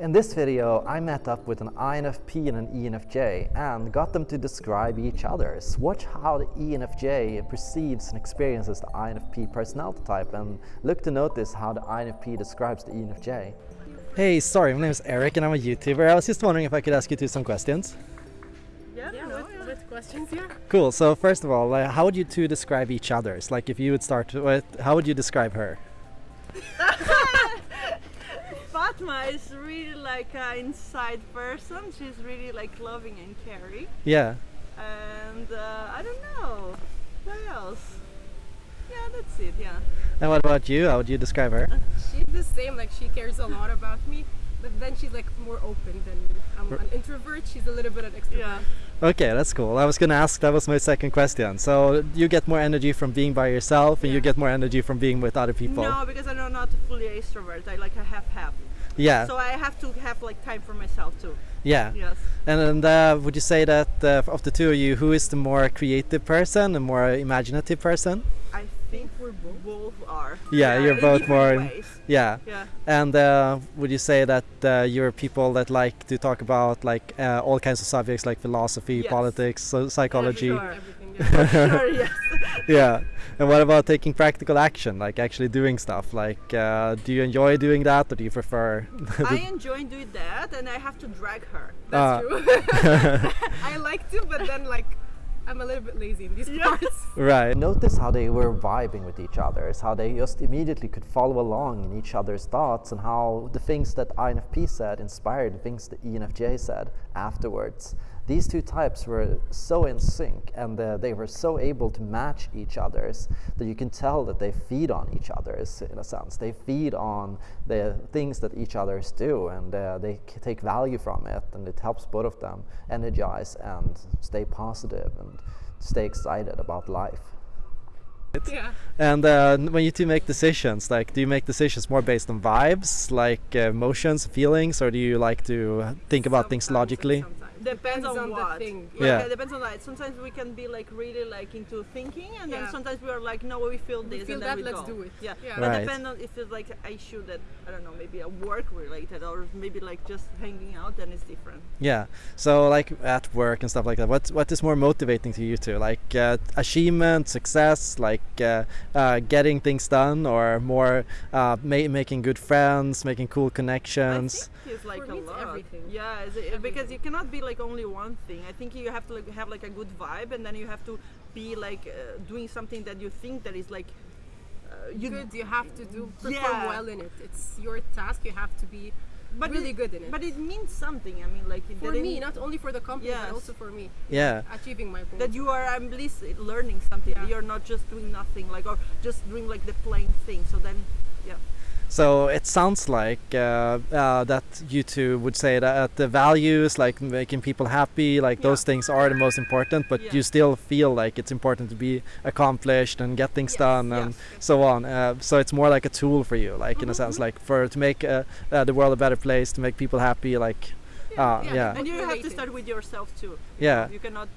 In this video, I met up with an INFP and an ENFJ and got them to describe each other's. Watch how the ENFJ perceives and experiences the INFP personality type and look to notice how the INFP describes the ENFJ. Hey, sorry, my name is Eric and I'm a YouTuber. I was just wondering if I could ask you two some questions. Yeah, Yeah, no, with, yeah. with questions, yeah. Cool, so first of all, uh, how would you two describe each other's? Like if you would start with, how would you describe her? Fatma is really like an inside person. She's really like loving and caring. Yeah. And uh, I don't know. What else? Yeah, that's it, yeah. And what about you? How would you describe her? She's the same, like she cares a lot about me, but then she's like more open than me. I'm an introvert, she's a little bit an extrovert. Yeah. Okay, that's cool. I was gonna ask, that was my second question. So you get more energy from being by yourself and you get more energy from being with other people? No, because I'm not fully extrovert. I like a half-half. Yeah, So I have to have like time for myself too. yeah. Yes. And, and uh, would you say that uh, of the two of you, who is the more creative person the more imaginative person? I think we're both, are. Yeah, you're both more-. Yeah. Yeah. And uh, would you say that uh, you're people that like to talk about like uh, all kinds of subjects like philosophy, Yes. politics, so psychology? sure. Everything, yeah. sure, yes. yeah. And what about taking practical action, like actually doing stuff? Like, uh, do you enjoy doing that, or do you prefer? I enjoy doing that, and I have to drag her. That's true. I like to, but then like I'm a little bit lazy in these Yeah. parts. right. Notice how they were vibing with each other, how they just immediately could follow along in each other's thoughts, and how the things that INFP said inspired the things that ENFJ said afterwards. These two types were so in sync, and uh, they were so able to match each other's that you can tell that they feed on each other's in a sense. They feed on the things that each others do, and uh, they take value from it, and it helps both of them energize and stay positive and stay excited about life. Yeah. And uh, when you two make decisions, like, do you make decisions more based on vibes, like uh, emotions, feelings, or do you like to think about things Sometimes and logically? sometimes. Depends, on, on what. the thing. Yeah. it depends on that. Sometimes we can be like really like into thinking, and then sometimes we are like, no, we feel We this, feel and then that, we let's go. do it. Yeah, Yeah. but Right. depend on if it's like a issue that I don't know, maybe a work related, or maybe like just hanging out, then it's different. Yeah. So, like at work and stuff like that, what what is more motivating to you two? Like uh, achievement, success, like uh, uh, getting things done, or more uh, ma- making good friends, making cool connections? I think it's like For a lot. everything. Yeah, it's, it, because you cannot be like only one thing. I think you have to like have like a good vibe, and then you have to be like uh, doing something that you think that is like uh, you good, you have to do perform Yeah. well in it. It's your task. You have to be but really it, good in it. But it means something. I mean, like for that me, not only for the company, Yes. but also for me. Yeah. Achieving my goals. that you are at least learning something. Yeah. You're not just doing nothing, like or just doing like the plain thing. So then, yeah. So it sounds like uh, uh, that you two would say that the values, like making people happy, like those things are the most important. But Yeah. you still feel like it's important to be accomplished and get things Yes, done and yes. so on. Uh, so it's more like a tool for you, like in a sense, like for to make uh, uh, the world a better place, to make people happy. Like, uh, yeah, yeah, And you have to start with yourself too. you Yeah. You cannot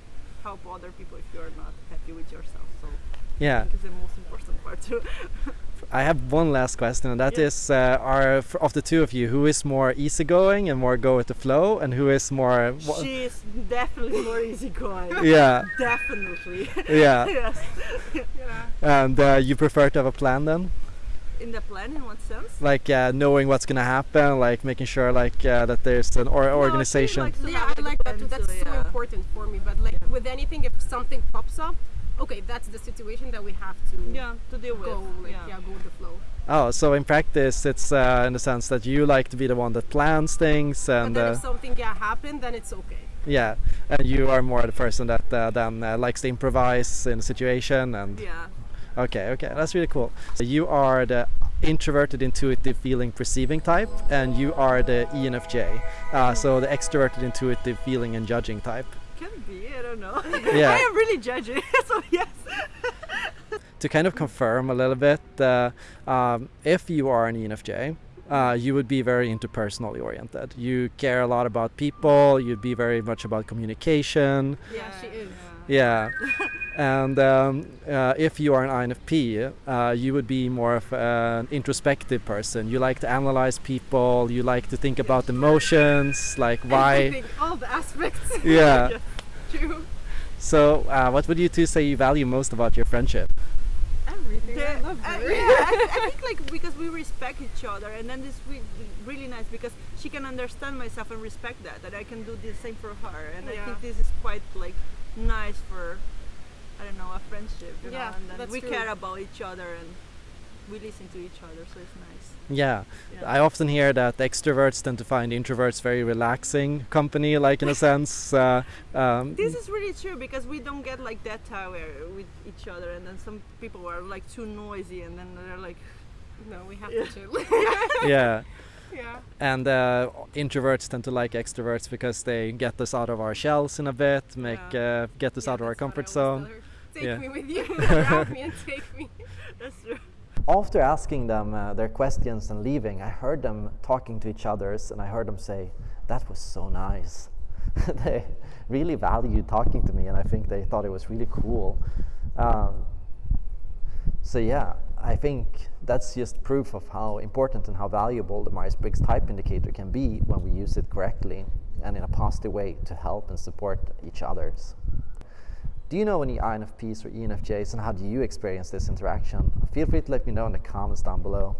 help other people if you're not happy with yourself. So I yeah. think it's the most important part too. I have one last question, and that Yeah. is: uh, Are of the two of you, who is more easygoing and more go with the flow, and who is more? wha- she is definitely more easygoing. yeah, Definitely. yeah. yes. Yeah. And uh, you prefer to have a plan then? In the plan, in what sense? like uh, knowing what's gonna happen, like making sure like uh, that there's an or No, organization. likes yeah, have, I a like that too. That's so, so important for me. But like with anything, if something pops up, okay, that's the situation that we have to Yeah, to deal with. like yeah. yeah. go with the flow. oh, so in practice, it's uh, in the sense that you like to be the one that plans things, and then uh, if something yeah happen, then it's okay. yeah, and you are more the person that uh, then uh, likes to improvise in a situation. And Yeah. okay, okay, that's really cool. So you are the introverted, intuitive, feeling, perceiving type, and you are the ENFJ, uh, so the extroverted, intuitive, feeling, and judging type. Can be. I don't know. Yeah. I am really judging. so yes. to kind of confirm a little bit, uh, um, if you are an ENFJ, uh, you would be very interpersonally oriented. You care a lot about people. You'd be very much about communication. Yeah, she is. Yeah, And um, uh, if you are an INFP, uh, you would be more of an introspective person. You like to analyze people. You like to think about emotions, like why. All the aspects. Yeah. True. So, uh, what would you two say you value most about your friendship? Everything. I love uh, her. yeah, I, I think like because we respect each other, and then this re- really nice because she can understand myself and respect that, that I can do the same for her, and I think this is quite like nice for I don't know a friendship, you Yeah, know, and then that's we true. care about each other and we listen to each other, so it's nice. Yeah, Yeah. I often hear that extroverts tend to find introverts very relaxing company, like in a sense. Uh, um, This is really true because we don't get like that tower with each other, and then some people are like too noisy, and then they're like, No, we have Yeah. to chill. yeah, yeah. and uh, introverts tend to like extroverts because they get us out of our shells in a bit, make uh, get us Yeah, out of our that's what I comfort zone. Take Yeah. me with you. Grab me and take me. that's true. After asking them uh, their questions and leaving, I heard them talking to each others, and I heard them say, "That was so nice." they really valued talking to me, and I think they thought it was really cool. Um, so yeah, I think that's just proof of how important and how valuable the Myers-Briggs Type Indicator can be when we use it correctly and in a positive way to help and support each others. Do you know any INFPs or ENFJs and how do you experience this interaction? Feel free to let me know in the comments down below.